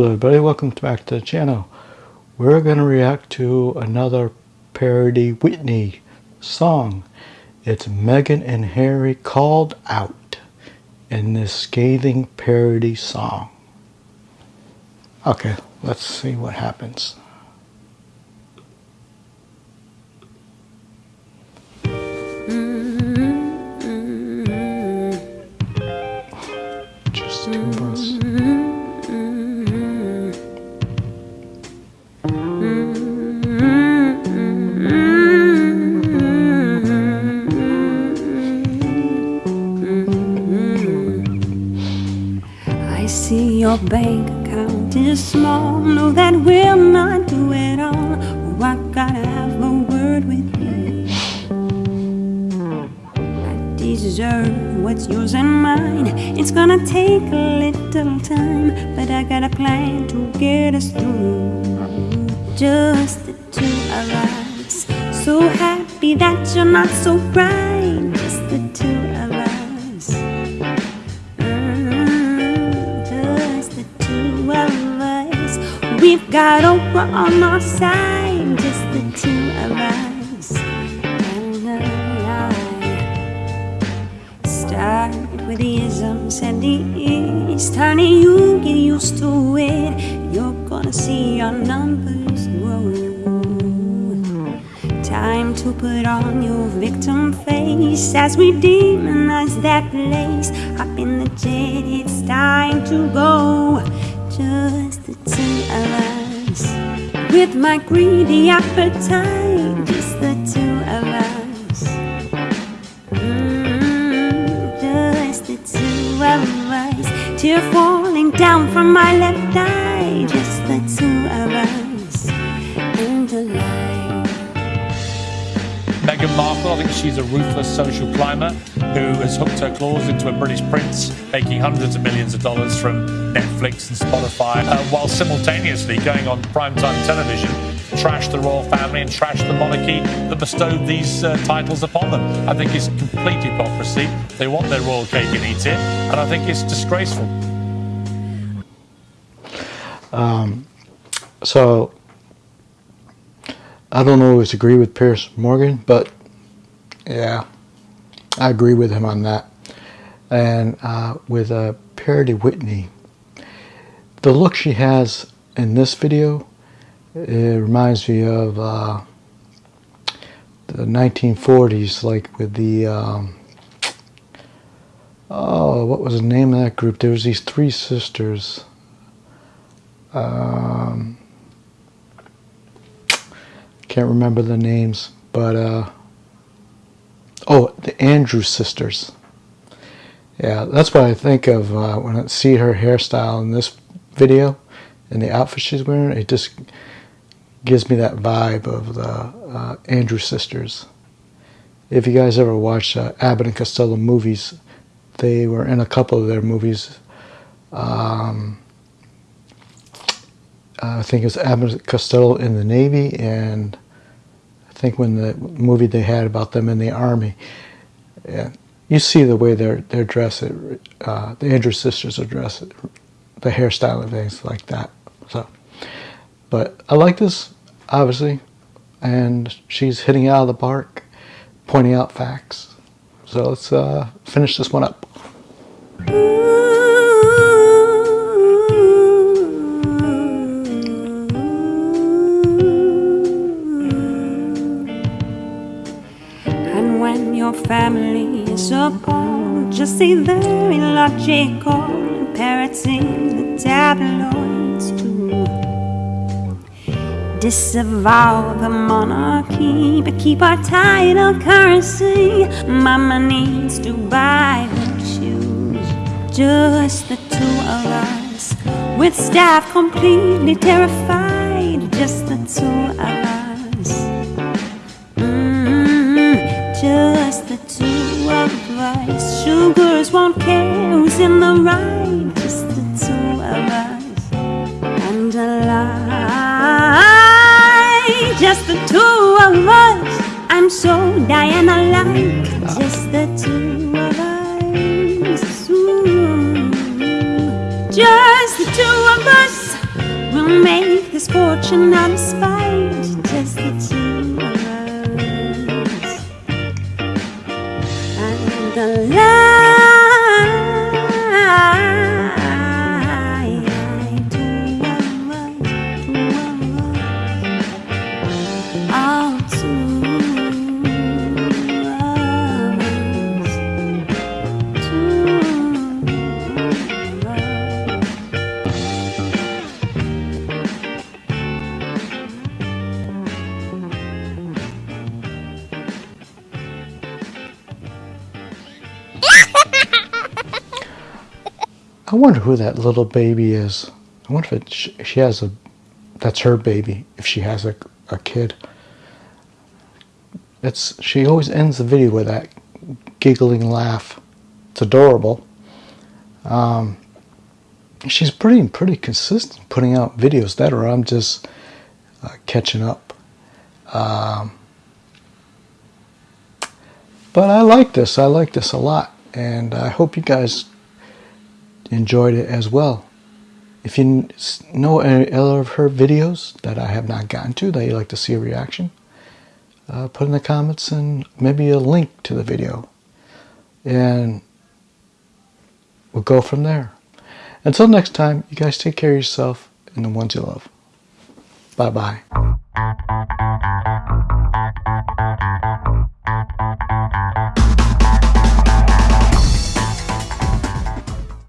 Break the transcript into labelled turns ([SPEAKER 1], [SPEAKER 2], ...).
[SPEAKER 1] Hello everybody, welcome back to the channel. We're going to react to another parody Whitney song. It's Meghan and Harry called out in this scathing parody song. Okay, let's see what happens.
[SPEAKER 2] See your bank account is small. No, that will not do it all. Oh, I gotta have a word with you. I deserve what's yours and mine. It's gonna take a little time, but I got a plan to get us through. Just the two of us. So happy that you're not so bright. Oprah on our side. Just the two of us. And start with the isms and the east. Honey, you get used to it. You're gonna see your numbers grow. Time to put on your victim face as we demonize that place. Hop in the jet, it's time to go. Just the two of us. With my greedy appetite, just the two of us. Mm, just the two of us. Tear falling down from my left eye,
[SPEAKER 3] she's a ruthless social climber who has hooked her claws into a British prince, making hundreds of millions of dollars from Netflix and Spotify, uh, while simultaneously going on primetime television trash the royal family and trash the monarchy that bestowed these uh, titles upon them. I think it's complete hypocrisy. They want their royal cake and eat it, and I think it's disgraceful.
[SPEAKER 1] Um, So, I don't always agree with Piers Morgan, but yeah, I agree with him on that. And uh, with uh, Parody Whitney, the look she has in this video, it reminds me of uh, the 1940s, like with the, um, oh, what was the name of that group? There was these three sisters. Um, can't remember the names, but uh, the Andrews sisters. Yeah, that's what I think of uh, when I see her hairstyle in this video and the outfit she's wearing. It just gives me that vibe of the uh, sisters. If you guys ever watched uh, Abbott and Costello movies, they were in a couple of their movies. Um, I think it was Abbott and Costello in the Navy, and I think when the movie they had about them in the Army. Yeah, you see the way they're they're dressed. Uh, the Andrews sisters are dressed, the hairstyle and things like that. So, but I like this obviously, and she's hitting it out of the park, pointing out facts. So let's uh, finish this one up.
[SPEAKER 2] Family is appalled, just say they're illogical and parroting the tabloids too. Disavow the monarchy, but keep our title currency. Mama needs to buy her shoes. Just the two of us, with staff completely terrified. Just the two of us. Sugars won't care who's in the right. Just the two of us. And a lie. Just the two of us. I'm so Diana like. Just the two of us. Ooh. Just the two of us. We'll make this fortune out of spite,
[SPEAKER 1] I wonder who that little baby is. I wonder if she has a. That's her baby. If she has a, a kid. It's she always ends the video with that giggling laugh. It's adorable. Um, she's pretty pretty consistent putting out videos that or I'm just uh, catching up. Um, but I like this. I like this a lot, and I hope you guys enjoyed it as well. If you know any other of her videos that I have not gotten to that you'd like to see a reaction, uh, put in the comments and maybe a link to the video. And we'll go from there. Until next time, you guys take care of yourself and the ones you love. Bye bye.